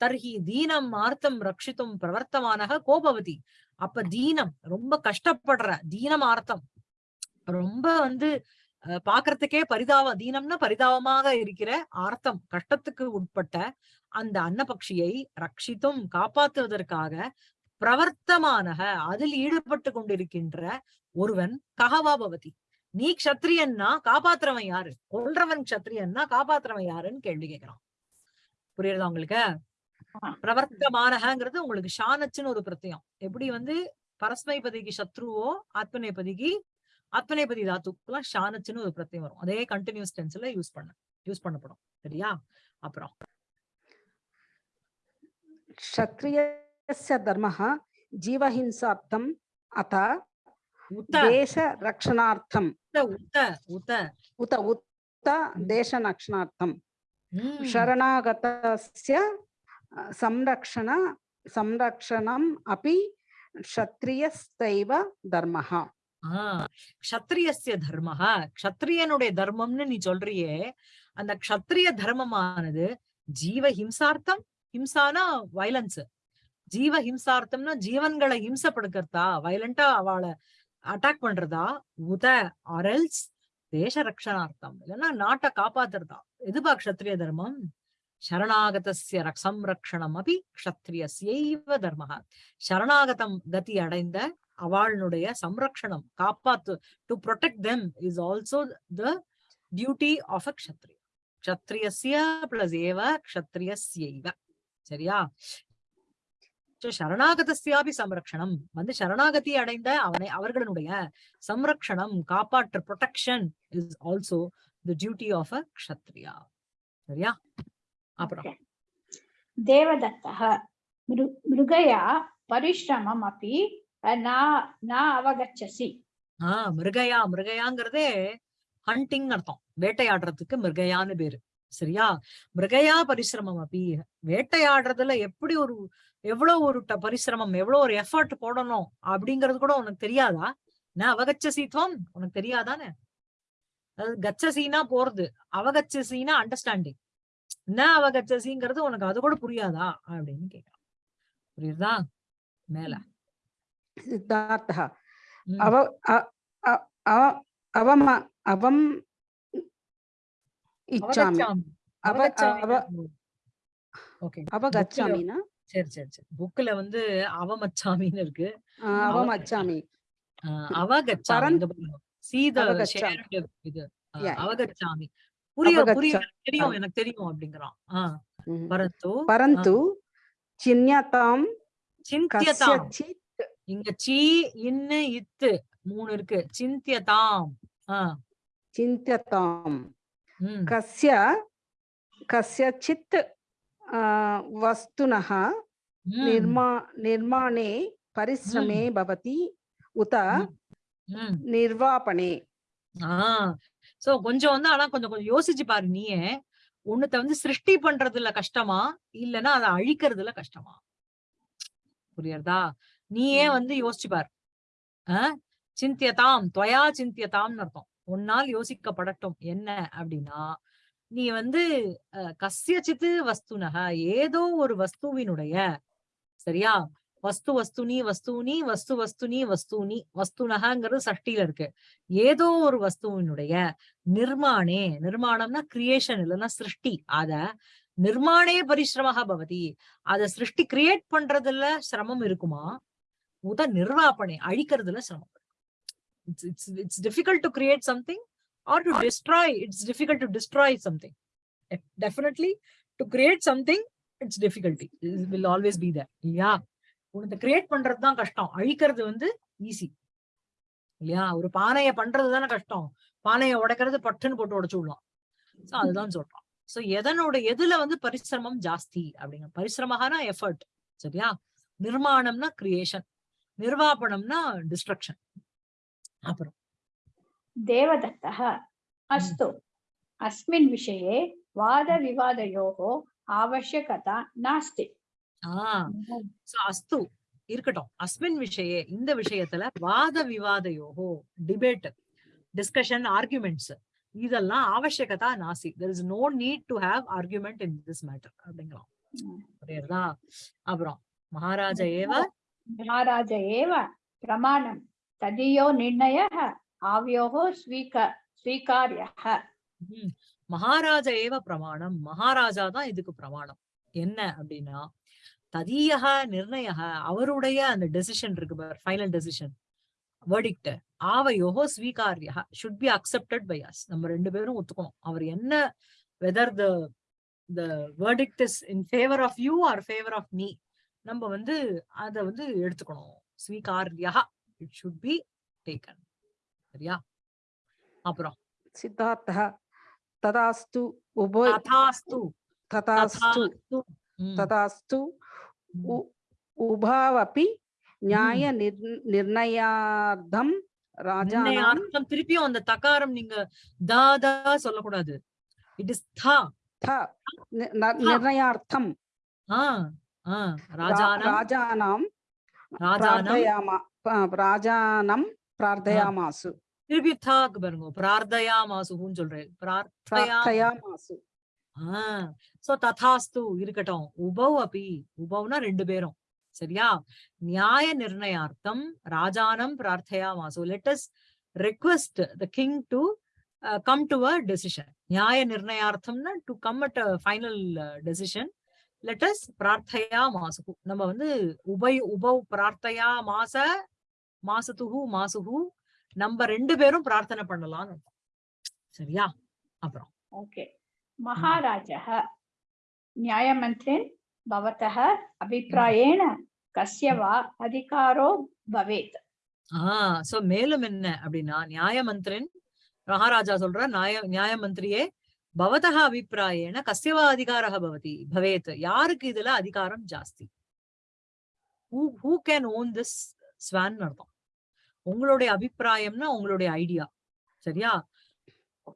தர்ஹி தீனம் ஆர்த்தம் ரக்ஷித்தும் பிரவர்த்தமானக கோபவதி. அப்ப தீனம் ரொம்ப கஷ்டப்படுற தீனம் ஆர்த்தம். ரொம்ப வந்து அஹ், பாக்குறதுக்கே பரிதாப தீனம்னா பரிதாபமாக இருக்கிற ஆர்த்தம் கஷ்டத்துக்கு உட்பட்ட அந்த அன்னபக்ஷியை ரட்சித்தும் காப்பாற்றுவதற்காக பிரவர்த்தமானக அதில் ஈடுபட்டு கொண்டிருக்கின்ற ஒருவன் கஹவா பவதி. நீ கஷத்திரியன்னா காப்பாத்துறவன் யாரு? கொல்றவன் கஷத்திரியன்னா காப்பாத்துறவன் யாருன்னு கேள்வி கேட்கிறான். புரியுறதா உங்களுக்கு? பிரவர்த்தமானகங்கிறது உங்களுக்கு ஷானச்சுன்னு ஒரு பிரத்தியம் எப்படி வந்து? பரஸ்மைபதிக்கு சத்ருவோ ஆத்மநேபதிக்கு அத்மநேபதி தாத்துக்குலாம் ஷானச்சுன்னு ஒரு பிரத்தியம் வரும். அதே கண்டினியூஸ் டென்ஸ்ல யூஸ் பண்ண யூஸ் பண்ணப்படும். சரியா? அப்புறம். க்ஷத்ரியஸ்ய தர்மஹ ஜீவஹிம்சாப்தம் அத உத்த देशरक्षणार्थम् உத்த உத்த உத்த उत उत देशरक्षणार्थम् ம். शरणागतस्य अ, संरक्षण संरक्षणम् अपि क्षत्रियस्तैव धर्मः ஆஹ் க்ஷத்ரியஸ்ய தர்மஹா க்ஷத்ரியனுடைய தர்மம்னு நீ சொல்றியே அந்த க்ஷத்ரிய தர்மமானது ஜீவ ஹிம்சார்த்தம் ஹிம்சானா வயலன்ஸ் ஜீவ ஹிம்சார்த்தம்னா ஜீவன்களை ஹிம்சப்படுக்கிறதா வயலண்டா அவளை அட்டாக் பண்றதா? உத அரல்ஸ் தேச ரக்ஷணார்த்தம் இல்லைன்னா நாட்டை காப்பாத்துறதா? எதுபா க்ஷத்ரிய தர்மம்? சரணாகதஸ்ய ரக்- சம்ரக்ஷணம் அபி க்ஷத்ரியஸ்யைவ தர்மஹா. சரணாகதம் கதி அடைந்த அவளுடைய சம்ரக்ஷணம் காப்பாத்து to protect them is also the duty of a kshatriya kshatriyasya plus ஏவ kshatriyasyaiva சரியா? சரணாகதஸ்யாபி சம்ரக்ஷணம். வந்து சரணாகதி அடைந்த அவனை அவர்களுடைய சம்ரக்ஷணம் காப்பாற்று protection is also the duty of a Kshatriya. சரியா? அப்புறம். தேவதத்தः மிருகயா பரிஷ்ரமம் அப்படி அவகச்சசி. ஆஹ் மிருகயா மிருகயாங்கிறதே ஹண்டிங் அர்த்தம். வேட்டையாடுறதுக்கு மிருகயான்னு பேரு. சரியா? மிருகயா பரிசிரமம் அப்படி வேட்டையாடுறதுல எப்படி ஒரு எவ்வளவு ஒரு பரிசிரமம் எவ்வளவு ஒரு எஃபர்ட் போடணும் அப்படிங்கிறது கூட உனக்கு தெரியாதா? நான் அவகச்ச சீத்வம் உனக்கு தெரியாதானே? கச்ச சீனா போறது அவகச்ச சீனா அண்டர்ஸ்டாண்டிங் என்ன அவகச்ச அவகச்சசிங்கிறது உனக்கு அது கூட புரியாதா? அப்படின்னு கேட்கலாம் புரியுதா? மேல. சித்தார்த்தா. அவ அவம அவம் இச்சாமி. அவ அவ அவகச்சாமினா? சரி சரி சரி. புக்ல வந்து அவமச்சாமின்னு இருக்கு. அவமச்சாமி அவகச்சாமி இது. அவகச்சாமி புரிய புரிய தெரியும் எனக்கு தெரியும் அப்படிங்கிறான். பரந்து. பரந்து. சின்யதாம் சிந்தியதாம் இங்க சி இன்னு இத்து மூணு இருக்கு. சிந்தியதாம் சிந்தியதாம் கஸ்ய கஸ்ய சித்து वस्तुनः உம் निर्मा निर्माणे परिश्रमे भवति उत ம். உம் निर्वापणे ஆஹ் சோ கொஞ்சம் வந்து ஆனா கொஞ்சம் கொஞ்சம் யோசிச்சு பாரு நீயே ஒண்ணுத்த வந்து சிருஷ்டி பண்றதுல கஷ்டமா இல்லைன்னா அதை அழிக்கிறதுல கஷ்டமா புரியுறதா நீயே ம். வந்து யோசிச்சு பாரு ஆஹ் சிந்தியதாம் துவயா சிந்தியதாம்னு அர்த்தம் உன்னால் யோசிக்கப்படட்டும் என்ன அப்படின்னா நீ வந்து அஹ், வஸ்துனக ஏதோ ஒரு வஸ்துவினுடைய சரியா? வஸ்து வஸ்துனி வஸ்தூனி வஸ்து வஸ்துனி வஸ்தூனி வஸ்துனகங்கிறது சஷ்டியில இருக்கு. ஏதோ ஒரு வஸ்துவினுடைய நிர்மாணே நிர்மாணம்னா கிரியேஷன் இல்லைன்னா சிருஷ்டி. அத நிர்மாணே பரிசிரமாக பவதி. அத சிருஷ்டி கிரியேட் பண்றதுல சிரமம் இருக்குமா? உத நிர்வாபணே அழிக்கிறதுல சிரமம் it's it's it's difficult to create something or to destroy it's difficult destroy destroy something definitely to create something it's difficulty will always be there. இல்லையா உனக்கு கிரியேட் பண்றது தான் கஷ்டம். அழிக்கிறது வந்து ஈஸி இல்லையா? ஒரு பானைய பண்றது தானே கஷ்டம். பானையை உடைக்கிறது பட்டுன்னு போட்டு உடைச்சு விடலாம் சோ அதுதான் சொல்றான். சோ எதனோட எதுல வந்து பரிசிரமம் ஜாஸ்தி அப்படிங்க பரிசிரமகானா எஃபர்ட் சரியா? நிர்மாணம்னா கிரியேஷன் நிர்வாபணம்னா டிஸ்ட்ரக்ஷன் அப்புறம் देवदत्तः अस्तु अस्मिन् विषये वादविवादयोः आवश्यकता नास्ति ஆஹ் சோ அஸ்து இருக்கட்டும் அஸ்மின் விஷயே இந்த விஷயத்துல வாத விவாதயோகோ டிபேட் டிஸ்கஷன் ஆர்குமெண்ட்ஸ் இதெல்லாம் ஆவசியகதா நாசி there is no need to have argument in this matter அப்படிங்கலாம் ம். புரியுறதா அப்புறம் மகாராஜ ஏவ महाराज एव प्रमाणं तदीयो निर्णयः आवयोः स्वीक स्वीकार्यः ம், மகாராஜ ஏவ பிரமாணம் மகாராஜா தான் இதுக்கு பிரமாணம் என்ன அப்படின்னா ததீயக நிர்ணயக அவருடைய அந்த டெசிஷன் இருக்கு பார் ஃபைனல் டெசிஷன் வேர்டிக்ட் ஆவையோகோ ஸ்வீகாரியா should be accepted by us நம்ம ரெண்டு பேரும் ஒத்துக்கணும் அவர் என்ன whether the the verdict is in favour of you or favour of me நம்ம வந்து அத வந்து எடுத்துக்கணும் ஸ்வீகாரியா இட் ஷுட் பி டேக்கன் சரியா? அப்புறம். சித்தார்த்தா ததாஸ்து உபோ ததாஸ்து. ததாஸ்து. ததாஸ்து. உபாவபி நியாய நிர்ணயார்த்தம் ராஜா அர்த்தம் திருப்பியும் அந்த தகாரம் நீங்க தாதா சொல்லக்கூடாது. இட் இஸ் தா. நிர்ணயார்த்தம். ராஜானாம் ராஜானம் பிரார்த்தயாமா ராஜானம் பிரார்த்தயாமாசு. திருப்பி தாக்கு பாருங்க. பிரார்த்தயா மாசுன்னு சொல்றேன். பிரார்த்தயா மாசு ஆஹ் சோ ததாஸ்து இருக்கட்டும். உபவ் அபி. உபவ்னா ரெண்டு பேரும். சரியா? நியாய நிர்ணயார்த்தம் ராஜானம் பிரார்த்தயா மாசு let's request the king to come to a decision நியாய நிர்ணயார்த்தம்னா to come at a final decision let's பிரார்த்தயா மாசுகு நம்ம வந்து உபய உபவ் பிரார்த்தயா மாச மாசத்துகு மாசுகு நம்ம ரெண்டு பேரும் பிரார்த்தனை பண்ணலாம்னு அர்த்தம். சரியா அப்புறம் ओके महाराजः न्यायमन्त्रिन् भवतः अभिप्रायेण कस्य वा अधिकारो भवेत् ஆஹ் சோ மேலும் என்ன அப்படின்னா நியாயமந்திரன் மகாராஜா சொல்ற நியாய நியாயமந்திரியே பவதः அபிப்பிராயேன கஸ்யவா அதிகாரः பவதி பவேத் யாருக்கு இதுல அதிகாரம் ஜாஸ்தி who who can own this swan அர்த்தம் உங்களுடைய அபிப்பிராயம்னா உங்களுடைய ஐடியா சரியா?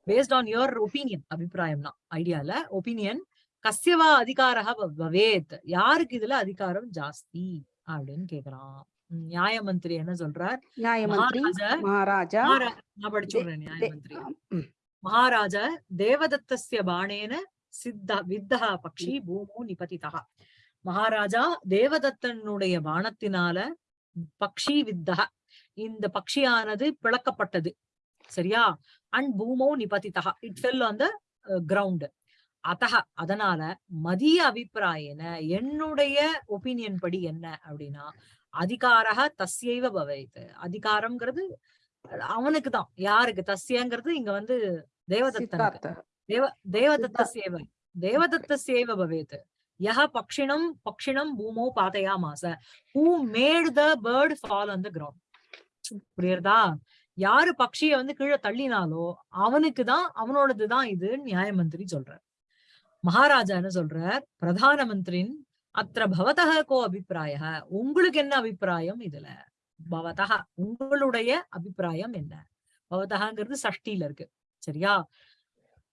பேஸ்ட் ஆன் யுவர் ஒப்பீனியன் அபிப்பிராயம்னா ஐடியால ஒப்பீனியன் கசியவா அதிகாரக பவேத் யாருக்கு இதுல அதிகாரம் ஜாஸ்தி? அப்படின்னு கேக்குறான். நியாய மந்திரி என்ன சொல்றார்? மகாராஜா நான் மகாராஜா தேவதத்தசிய பாணேன சித்தா வித்தா பக்ஷி பூமோ நிபதிதா மகாராஜா தேவதத்தனுடைய பானத்தினால பக்ஷி வித்தா இந்த பக்ஷியானது பிளக்கப்பட்டது. சரியா? அண்ட் பூமோ நிபதிதா it fell on the ground அத்தக அதனால மதிய அபிப்பிராயன என்னுடைய ஒப்பீனியன் படி என்ன அப்படின்னா அதிகாரக தஸ்யைவ பவத். அதிகாரம்ங்கிறது அவனுக்கு தான். யாருக்கு? தஸ்யங்கிறது இங்க வந்து தேவதத்தன் தேவ தேவதத்த சேவை தேவதத்த சேவை பவேத். யஹ பக்ஷிணம் பக்ஷிணம் பூமோ பாதையாமாச. Who made the bird fall on the ground புரியுறதா? யாரு பக்ஷிய வந்து கீழே தள்ளினாலோ அவனுக்குதான் அவனோடதுதான் இது நியாயமந்திரி சொல்றார். மகாராஜா என்ன சொல்றார்? பிரதான மந்திரின் அத்திர பவதக கோ அபிப்பிராய உங்களுக்கு என்ன அபிப்பிராயம் இதுல? பவதக உங்களுடைய அபிப்பிராயம் என்ன? பவதகங்கிறது சஷ்டியில இருக்கு. சரியா?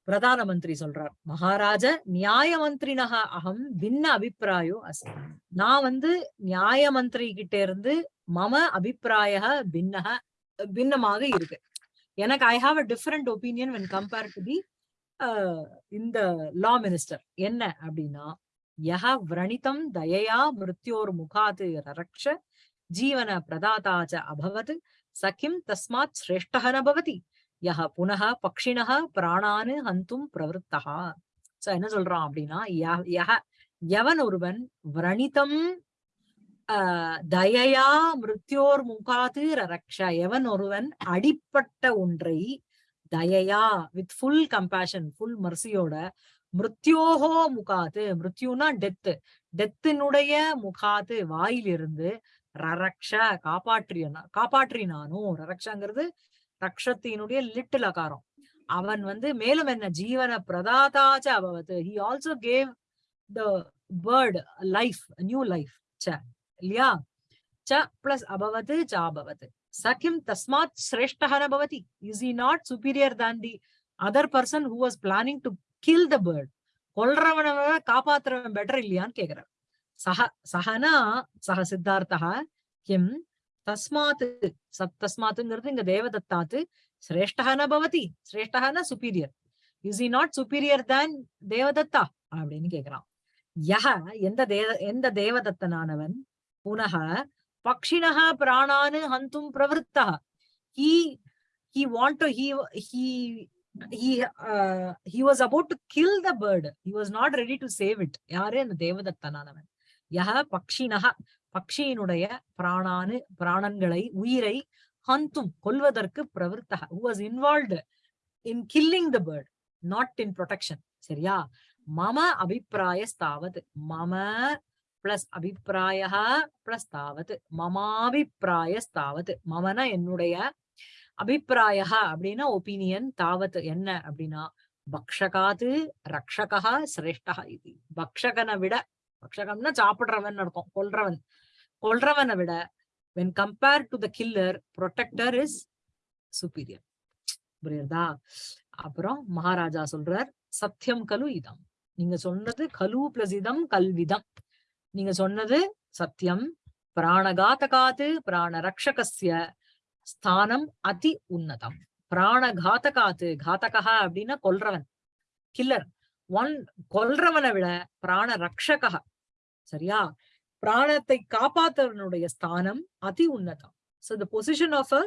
பிரதான மந்திரி சொல்றார். மகாராஜ நியாய மந்திரினக அகம் பின்ன அபிப்பிராயோ அஸ்மி நான் வந்து நியாய மந்திரி கிட்ட இருந்து மம அபிப்பிராய பின்னக பின்னமாக இருக்கு. எனக்கு I have a different opinion when compare to the இந்த லா மினிஸ்டர் என்ன அப்படின்னா யஹ விரணிதம் தயையா மிருத்யோர் முகாது ரரக்ஷ ஜீவன பிரதாதாச்ச அபவத் சகிம் தஸ்மாத் சிரேஷ்டः பவதி. யஹ புனக பக்ஷிணக பிராணானு ஹந்தும் பிரவருத்தः சோ என்ன சொல்றான் அப்படின்னா யஹ எவன் ஒருவன் விரணிதம் தயையா மிருத்யோர் முகாது ரக்ஷா. எவன் ஒருவன் அடிப்பட்ட ஒன்றை தயையா வித் ஃபுல் கம்பேஷன் ஃபுல் மர்சியோட மிருத்யோஹோ முகாது. மிருத்யுனா டெத்து டெத்தினுடைய முகாது வாயிலிருந்து ரரக்ஷ காப்பாற்றியனா காப்பாற்றினானோ. ரரக்ஷங்கிறது ரக்ஷத்தினுடைய லிட்டில் அகாரம். அவன் வந்து மேலும் என்ன ஜீவன பிரதாதாச்ச அபவத். He also gave the bird life new life ச இல்லையா? ச பிளஸ் அபவத் ச அபவத். சகிம் தஸ்மாத் சிரேஷ்டஹன பவதி is he not superior than the other person who was planning to kill the bird கொல்றவன காப்பாத்துறவன் பெட்டர் இல்லையான்னு கேக்குறான் சஹ சஹனா சஹ சித்தார்த்தா கிம் தஸ்மாத் சத் தஸ்மாத்துங்கிறது இங்க தேவதத்தாத்து சிரேஷ்டஹ பவதி சிரேஷ்டஹ superior is he not superior than Devadatta அப்படின்னு கேக்குறான் யஹ எந்த தேவ எந்த தேவதத்தனானவன் புனக பக்ஷிணः பிராணானு ஹந்தும் பிரவருத்தா he he want to he he he uh, he was about to kill the bird. He was not ready to save it. யாரு அந்த தேவதத்தனானவன்? யஹ பக்ஷிணः பக்ஷியினுடைய பிராணானு பிராணன்களை உயிரை ஹந்தும் கொல்வதற்கு பிரவருத்தக who was involved in killing the bird not in சரியா? மம அபிப்பிராயஸ்தாவது மம plus அபிப்பிராய plus தாவத் மமாபிப்பிராயஸ்தாவது மமன என்னுடைய அபிப்பிராய அப்படின்னா ஒப்பீனியன் தாவத் என்ன அப்படின்னா பக்ஷகாது ரக்ஷகா சிரேஷ்டா இது. பக்ஷகனை விட பக்ஷகம்னா சாப்பிடுறவன் அர்த்தம் கொல்றவன். கொல்றவனை விட when compare to the killer protector is superior புரியுறதா? அப்புறம் மகாராஜா சொல்றார் சத்தியம் கலு இதம். நீங்க சொன்னது கலு பிளஸ் இதம் கல்விதம். நீங்க சொன்னது சத்தியம். பிராணகாத்தகாத்து பிராண ரக்ஷகசிய ஸ்தானம் அதி உன்னதம். பிராணகாத்தகாத்து காத்தகா அப்படின்னா கொல்றவன் கில்லர் ஒன் கொல்றவனை விட பிராண ரக்ஷகா சரியா? பிராணத்தை காப்பாத்தவனுடைய ஸ்தானம் அதி உன்னதம். So the position of a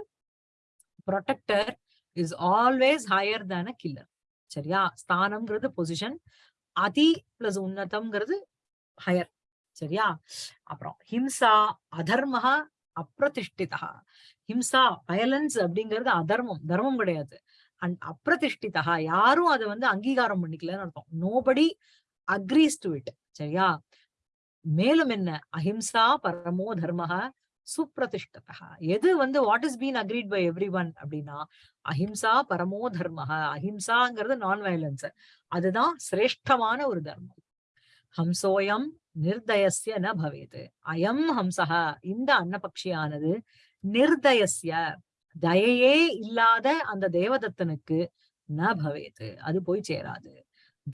protector is always higher than a killer சரியா? ஸ்தானம்ங்கிறது பொசிஷன் அதி பிளஸ் உன்னதம்ங்கிறது ஹையர் சரியா? அப்புறம் ஹிம்சா அதர்மஹா அப்பிரதிஷ்டிதா ஹிம்சா வயலன்ஸ் அப்படிங்கிறது அதர்மம். தர்மம் கிடையாது. அண்ட் அப்பிரதிஷ்டிதா யாரும் அதை வந்து அங்கீகாரம் பண்ணிக்கலன்னு அர்த்தம். நோபடி அக்ரீஸ் டு இட் சரியா? மேலும் என்ன? அஹிம்சா பரமோ தர்மஹ சுப்பிரதிஷ்டதா எது வந்து what is been agreed by everyone அப்படின்னா அஹிம்சா பரமோ தர்மஹ. அஹிம்சாங்கிறது நான் வயலன்ஸ் அதுதான் சிரேஷ்டமான ஒரு தர்மம். ஹம்சோயம் நிர்தயசிய ந பவேது. அயம் ஹம்சஹ இந்த அன்னபக்ஷியானது நிர்தயசிய தயையே இல்லாத அந்த தேவதத்தனுக்கு ந பவேது. அது போய் சேராது.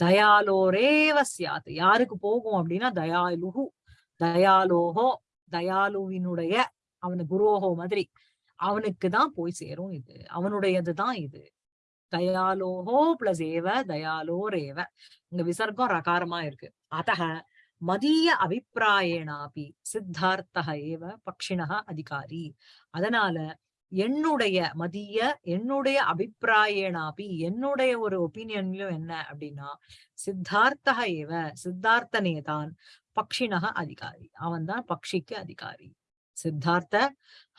தயாலோரேவ சியாத் யாருக்கு போகும் அப்படின்னா தயாலுகு தயாலோஹோ தயாலுவினுடைய அவனு குரோஹோ மாதிரி. அவனுக்கு தான் போய் சேரும் இது. அவனுடையதுதான் இது. தயாலோஹோ பிளஸ் ஏவ தயாலோரேவ. இங்க விசர்க்கம் ரகாரமா இருக்கு. அத்தக மதிய அபிப்பிராயேனாபி சித்தார்த்தக ஏவ பக்ஷிணக அதிகாரி. அதனால என்னுடைய மதிய என்னுடைய அபிப்பிராயனாபி என்னுடைய ஒரு ஒப்பீனியன்லயும் என்ன அப்படின்னா சித்தார்த்தக ஏவ சித்தார்த்தனே தான் பக்ஷினக அதிகாரி. அவன் தான் பக்ஷிக்கு அதிகாரி. சித்தார்த்த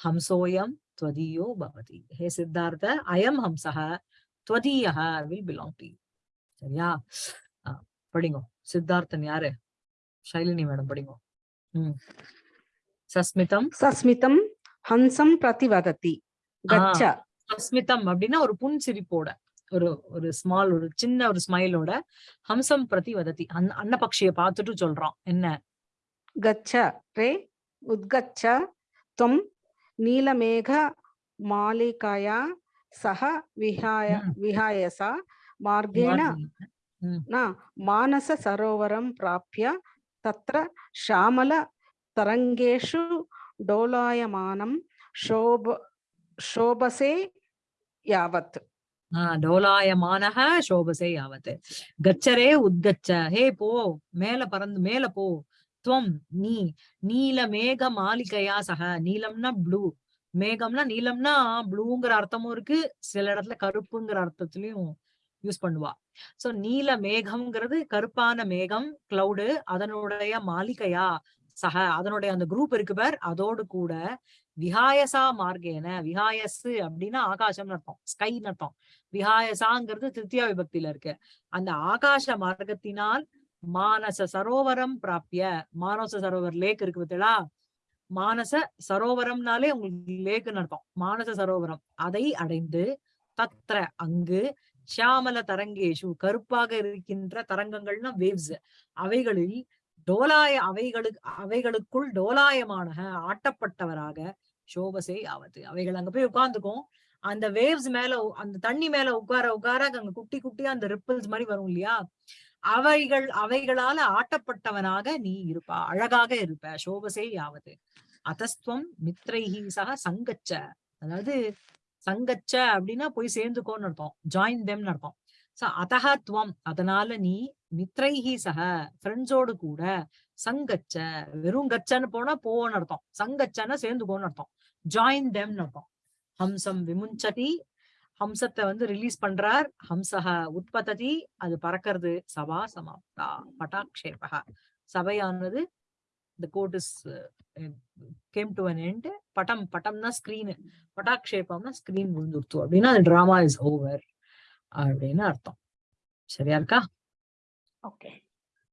ஹம்சோயம் துவதியோ பவதி. ஹே சித்தார்த்த அயம் ஹம்சக துவதியக வில் பிலாங் டு சரியா? ஆ, படிங்கோ. சித்தார்த்தன் யாரு? ஷைலினி மேடம் படிங்கோ. ம். சஸ்மிதம்? சஸ்மிதம் ஹம்சம் பிரதிவதத்தி கச்சா அஸ்மிதம் அப்படின்னா ஒரு புன் சிரிப்போட ஒரு ஒரு ஸ்மால் ஒரு சின்ன ஒரு ஸ்மைலோட ஹம்சம் பிரதி வதத்தி அன் அன்னபக்ஷிய பார்த்துட்டு சொல்றான் என்ன? கச்ச ரே உத்கச்ச துவம் நீலமேக மாலிகாயா சக விஹாய விஹாயசா மார்கேண மானச சரோவரம் பிராப்பிய தத்ர ஷாமல தரங்கேஷு டோலாயமானம் शोभ शोभसे यावत् ஆஹ் டோலாயமானக சோபசே யாவத் கச்சரே உத்கச்ச ஹே போ மேல பறந்து மேல போ துவம் நீ நீல மேக மாளிகையா சக நீலம்னா ப்ளூ மேகம்னா நீலம்னா ப்ளூங்கிற அர்த்தமும் இருக்கு சில இடத்துல கருப்புங்கிற அர்த்தத்திலயும் யூஸ் பண்ணுவா சோ நீல மேகம்ங்கிறது கருப்பான மேகம் கிளவுடு அதனுடைய மாளிகையா சக அதனுடைய அந்த குரூப் இருக்கு பார் அதோடு கூட விஹாயசா மார்க்கேன விஹாயசு அப்படின்னா ஆகாசம்னு அர்த்தம். ஸ்கைன்னு அர்த்தம். விஹாயசாங்கிறது திருத்தியா விபக்தியில இருக்கு. அந்த ஆகாச மார்க்கத்தினால் மானச சரோவரம் பிராப்பிய மானச சரோவர் லேக் இருக்கு பார்த்தீங்களா? மானச சரோவரம்னாலே உங்களுக்கு லேக்குன்னு அர்த்தம். மானச சரோவரம். அதை அடைந்து தத்ர அங்கு ஷியாமல தரங்கேஷு கருப்பாக இருக்கின்ற தரங்கங்கள்னா வேவ்ஸ் அவைகளில் டோலாய அவைகளுக்கு அவைகளுக்குள் டோலாயமான ஆட்டப்பட்டவராக சோபசே ஆவது. அவைகள் அங்க போய் உட்கார்ந்துக்கும். அந்த வேவ்ஸ் மேல அந்த தண்ணி மேல உட்கார உட்கார அங்க குட்டி குட்டியா அந்த ரிப்பிள்ஸ் மாதிரி வரும் இல்லையா? அவைகள் அவைகளால ஆட்டப்பட்டவனாக நீ இருப்பா அழகாக இருப்ப சோபசே யாவது அதஸ்துவம் மித்ரைஹி சக சங்கச்ச. அதாவது சங்கச்ச அப்படின்னா போய் சேர்ந்துக்கோன்னு அர்த்தம். ஜாயின் தெம்னு அர்த்தம். சோ அதஹ துவம். அதனால நீ மித்ரைஹி சக ஃப்ரெண்ட்ஸோடு கூட சங்கச்ச வெறும் கச்சன்னு போனா போன்னு அர்த்தம். சங்கச்சன்னா சேர்ந்துக்கோன்னு அர்த்தம். ஜாயின் தெம்னு அர்த்தம். ஹம்சம் விமுஞ்சதி ஹம்சத்தை வந்து ரிலீஸ் பண்றார். ஹம்சக உற்பத்தி அது பறக்கிறது. சபா சமாப்தா. பட்டாக்ஷேபக சபையானது இந்த court is came to an end பட்டம் பட்டம்னா ஸ்கிரீன் பட்டாக்ஷேபம்னா ஸ்கிரீன் விழுந்துருத்து. அப்படின்னா அந்த டிராமா இஸ் ஓவர் அப்படின்னு அர்த்தம் சரியா இருக்கா Okay.